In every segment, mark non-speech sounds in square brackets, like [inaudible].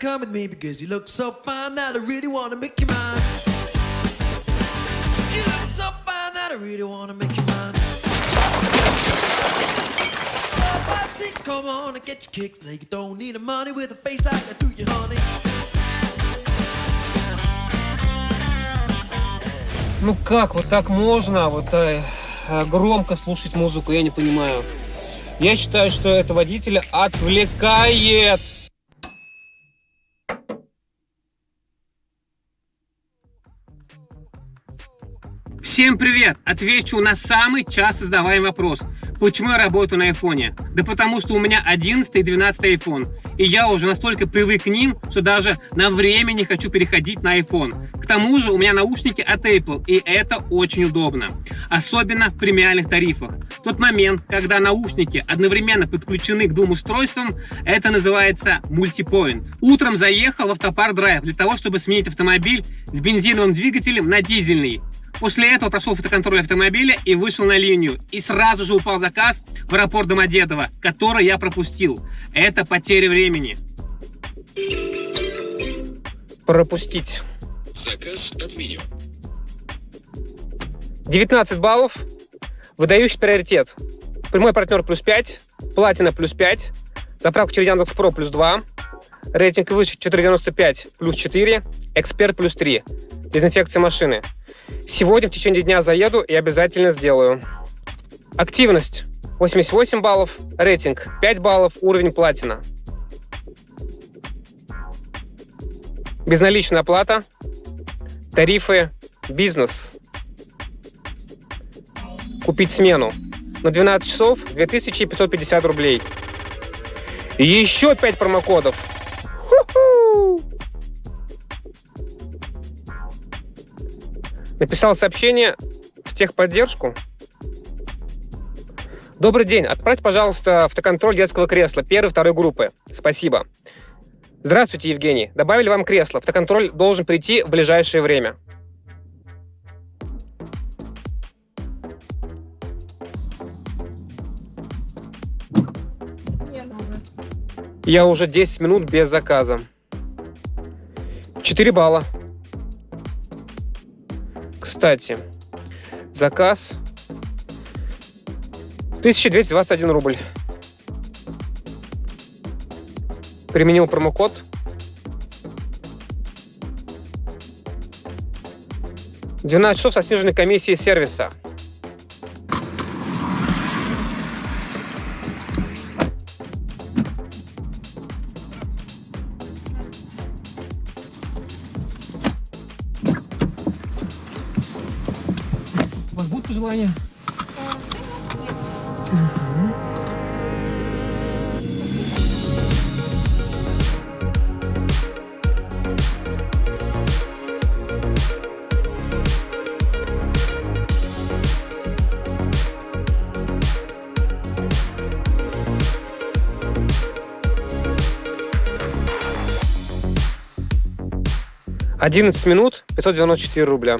come with me because you look so fine that I really want to make you mine. You look so fine that I really want to make you mine. Four, five, six, come on and get your kicks. Now you don't need the money with a face like I do you, honey. Ну как вот так можно вот э, э, громко слушать музыку, я не понимаю. Я считаю, что это водителя отвлекает. Всем привет! Отвечу на самый часто задаваемый вопрос. Почему я работаю на айфоне? Да потому что у меня 11 и 12 iPhone. И я уже настолько привык к ним, что даже на время не хочу переходить на iPhone. К тому же у меня наушники от Apple, и это очень удобно. Особенно в премиальных тарифах. Тот момент, когда наушники одновременно подключены к двум устройствам, это называется мультипоинт. Утром заехал в автопарк драйв для того, чтобы сменить автомобиль с бензиновым двигателем на дизельный. После этого прошел фотоконтроль автомобиля и вышел на линию. И сразу же упал заказ в аэропорт Домодедово, который я пропустил. Это потеря времени. Пропустить. Заказ отменен. 19 баллов. Выдающий приоритет. Прямой партнер плюс 5. Платина плюс 5. Заправка через Яндекс Про плюс 2. Рейтинг выше 495 плюс 4. Эксперт плюс 3. Дезинфекция машины. Сегодня в течение дня заеду и обязательно сделаю. Активность 88 баллов, рейтинг 5 баллов, уровень платина. Безналичная оплата, тарифы, бизнес. Купить смену на 12 часов 2550 рублей. Еще 5 промокодов. Ху-ху! Написал сообщение в техподдержку. Добрый день. Отправьте, пожалуйста, автоконтроль детского кресла первой, второй группы. Спасибо. Здравствуйте, Евгений. Добавили вам кресло. Автоконтроль должен прийти в ближайшее время. Я уже 10 минут без заказа. 4 балла. Кстати, заказ 1221 рубль. Применил промокод. Двенадцать часов со сниженной комиссией сервиса. Вас будут пожелания? Одиннадцать минут, 594 рубля.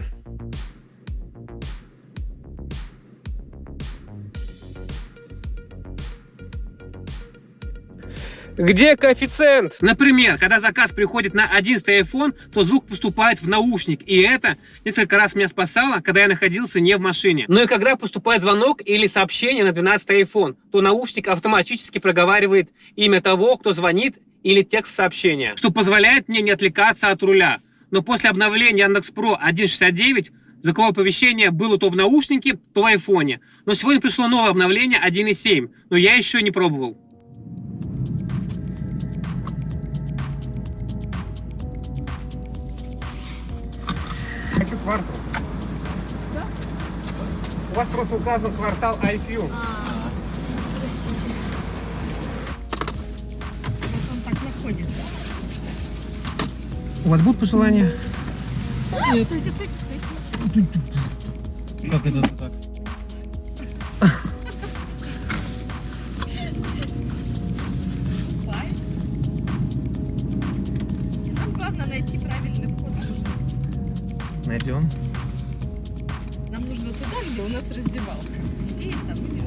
Где коэффициент? Например, когда заказ приходит на 11 iPhone, то звук поступает в наушник. И это несколько раз меня спасало, когда я находился не в машине. Но и когда поступает звонок или сообщение на 12 iPhone, то наушник автоматически проговаривает имя того, кто звонит или текст сообщения, что позволяет мне не отвлекаться от руля. Но после обновления Яндекс Про 1.69 звуковое оповещение было то в наушнике, то в айфоне. Но сегодня пришло новое обновление 1.7, но я еще не пробовал. Квартал. У вас просто указан квартал IQ. Простите. Как он так находит? У вас будут пожелания? Нет. Как это так? Найдем. Нам нужно туда, где у нас раздевалка. Где это, не.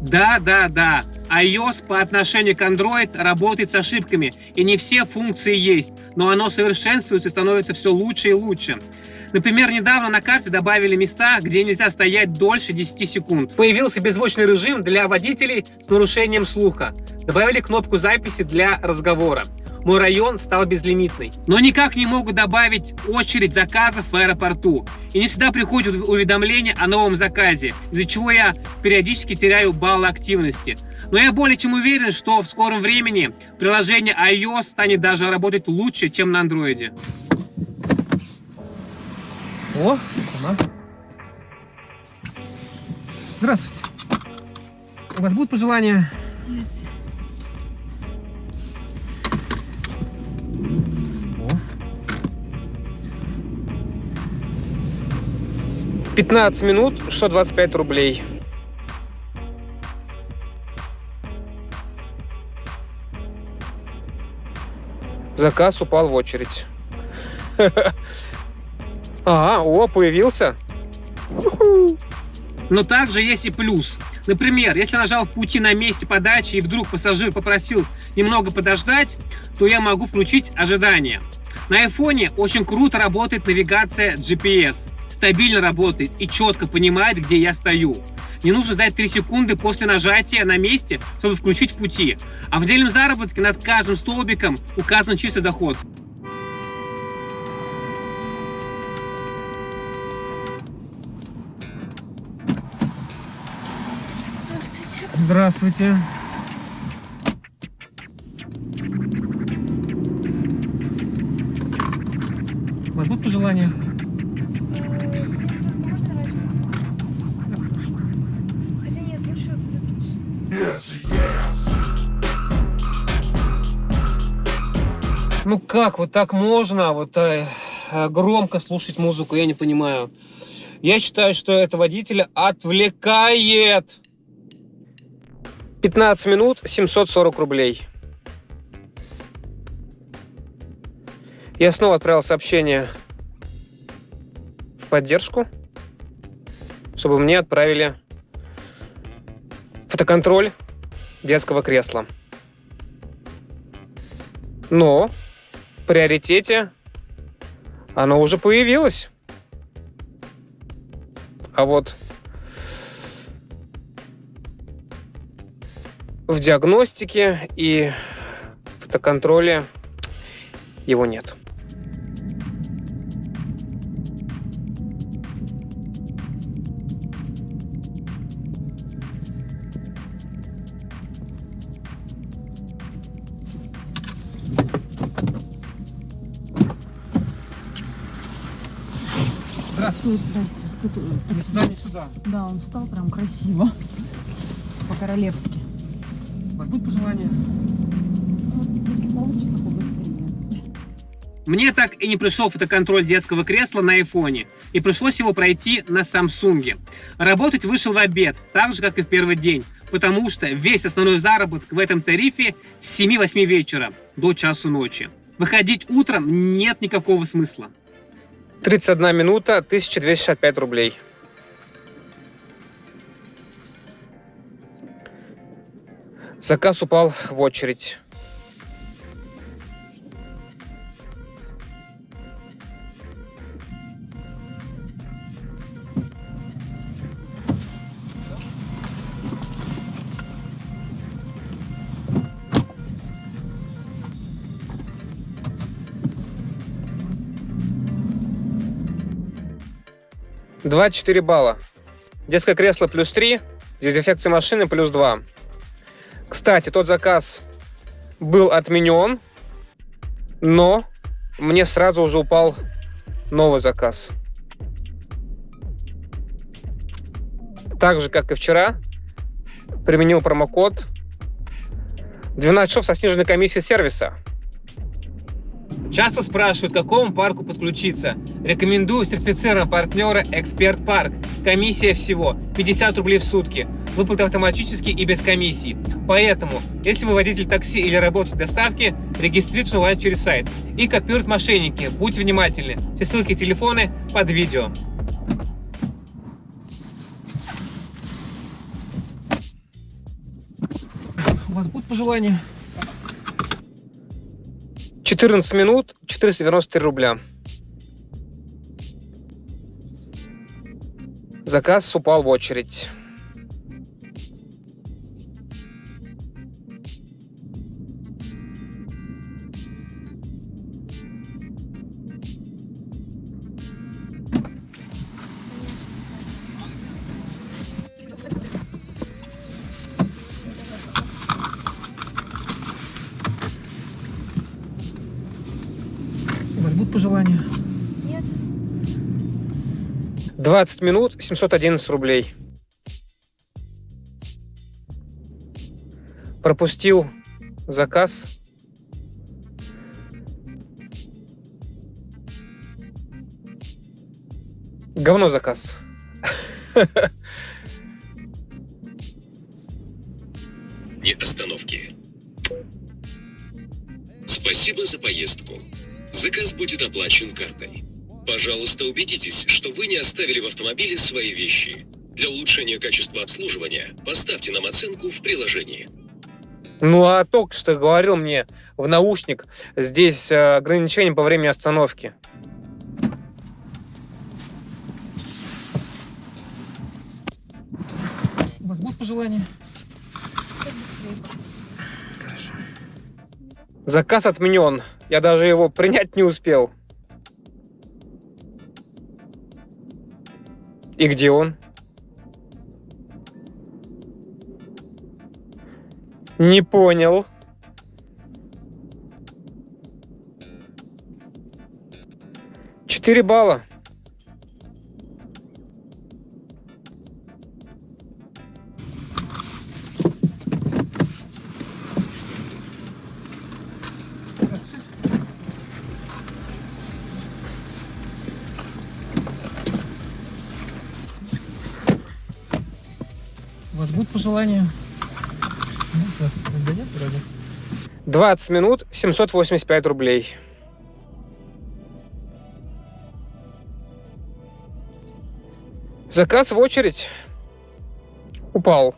Да, да, да. iOS по отношению к Android работает с ошибками, и не все функции есть, но оно совершенствуется и становится все лучше и лучше. Например, недавно на карте добавили места, где нельзя стоять дольше 10 секунд. Появился беззвучный режим для водителей с нарушением слуха. Добавили кнопку записи для разговора. Мой район стал безлимитный. Но никак не могут добавить очередь заказов в аэропорту. И не всегда приходят уведомления о новом заказе, из-за чего я периодически теряю баллы активности. Но я более чем уверен, что в скором времени приложение iOS станет даже работать лучше, чем на андроиде. О, сама. Здравствуйте. У вас будут пожелания? О. 15 минут, 625 рублей. Заказ упал в очередь. [laughs] А, о, появился. Но также есть и плюс. Например, если нажал пути на месте подачи и вдруг пассажир попросил немного подождать, то я могу включить ожидание. На айфоне очень круто работает навигация GPS. Стабильно работает и четко понимает, где я стою. Не нужно ждать 3 секунды после нажатия на месте, чтобы включить в пути. А в отдельном заработке над каждым столбиком указан чистый доход. Здравствуйте. Здравствуйте. Будут пожелания? Ну как, вот так можно вот э, э, громко слушать музыку, я не понимаю. Я считаю, что это водителя отвлекает. 15 минут, 740 рублей. Я снова отправил сообщение в поддержку, чтобы мне отправили фотоконтроль детского кресла. Но приоритете оно уже появилось. А вот в диагностике и фотоконтроле его нет. Здравствуйте. Тут, здрасте. Тут, э, Ни сюда, ни сюда. да, он встал прям красиво. По-королевски. Вас будут пожелания? Вот, если получится, побыстрее. Мне так и не пришел фотоконтроль детского кресла на айфоне, и пришлось его пройти на Самсунге. Работать вышел в обед, так же, как и в первый день, потому что весь основной заработок в этом тарифе с 7-8 вечера до часу ночи. Выходить утром нет никакого смысла. 31 минута, 1265 рублей. Заказ упал в очередь. Два четыре балла. Детское кресло плюс 3, дезинфекция машины плюс 2. Кстати, тот заказ был отменен, но мне сразу уже упал новый заказ. Так же, как и вчера, применил промокод 12 часов со сниженной комиссией сервиса. Часто спрашивают, к какому парку подключиться. Рекомендую сертифицированного партнера Эксперт Парк. Комиссия всего 50 рублей в сутки. Выплаты автоматически и без комиссии. Поэтому, если вы водитель такси или работаете в доставке, регистрируйтесь онлайн через сайт. И копируют мошенники. Будьте внимательны. Все ссылки и телефоны под видео. У вас будут пожелания? 14 минут, 493 рубля. Заказ упал в очередь. Будут пожелания? Нет. 20 минут, 711 рублей. Пропустил заказ. Говно заказ. [laughs] Не остановки. Спасибо за поездку. Заказ будет оплачен картой. Пожалуйста, убедитесь, что вы не оставили в автомобиле свои вещи. Для улучшения качества обслуживания поставьте нам оценку в приложении. Ну а только что говорил мне в наушник, здесь э, ограничение по времени остановки. У вас будут пожелания? Заказ отменен. Я даже его принять не успел. И где он? Не понял. Четыре балла. Пожелания? 20 минут 785 рублей. Заказ в очередь. Упал.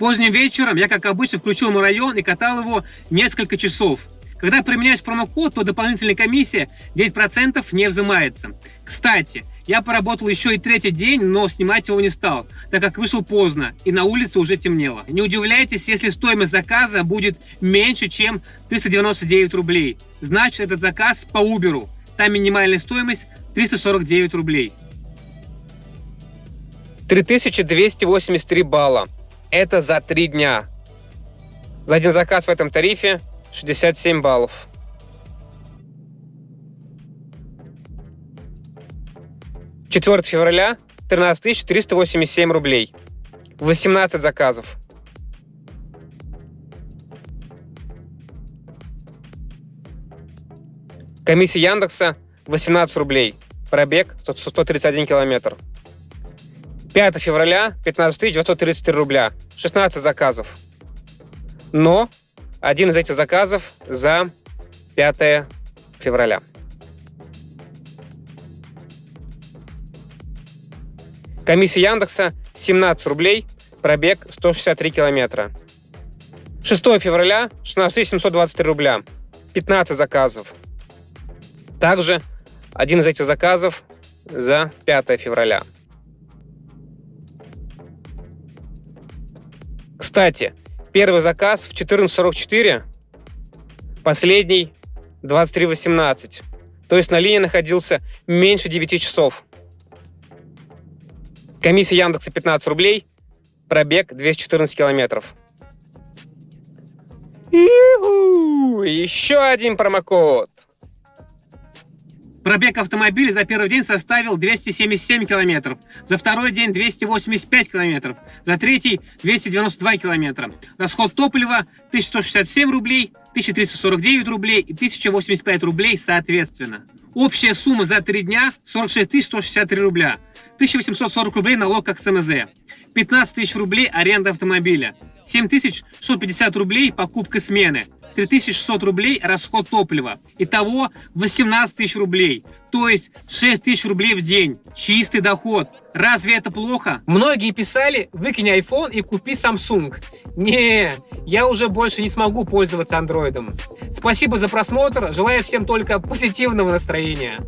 Поздним вечером я, как обычно, включил мой район и катал его несколько часов. Когда применяешь промокод, то дополнительная комиссия 9% не взимается. Кстати, я поработал еще и третий день, но снимать его не стал, так как вышел поздно и на улице уже темнело. Не удивляйтесь, если стоимость заказа будет меньше, чем 399 рублей. Значит, этот заказ по Uber. Там минимальная стоимость 349 рублей. 3283 балла. Это за три дня. За один заказ в этом тарифе 67 баллов. Четвертое февраля 13 387 рублей. 18 заказов. Комиссия Яндекса 18 рублей. Пробег 131 километр. 5 февраля 15 933 рубля. 16 заказов. Но один из этих заказов за 5 февраля. Комиссия Яндекса 17 рублей, пробег 163 километра. 6 февраля 16 723 рубля, 15 заказов. Также один из этих заказов за 5 февраля. Кстати, первый заказ в 14.44, последний 23.18. То есть на линии находился меньше 9 часов. Комиссия Яндекса 15 рублей, пробег 214 километров. Еще один промокод. Пробег автомобиля за первый день составил 277 километров, за второй день 285 километров, за третий 292 километра. Расход топлива 1167 рублей, 1349 рублей и 1085 рублей соответственно. Общая сумма за три дня 46 163 рубля, 1840 рублей налог как СМЗ, 15 тысяч рублей аренда автомобиля, 7650 рублей покупка смены, 3600 рублей расход топлива. Итого 18 тысяч рублей. То есть 6 тысяч рублей в день. Чистый доход. Разве это плохо? Многие писали, выкинь iPhone и купи Samsung. Не, я уже больше не смогу пользоваться андроидом. Спасибо за просмотр. Желаю всем только позитивного настроения.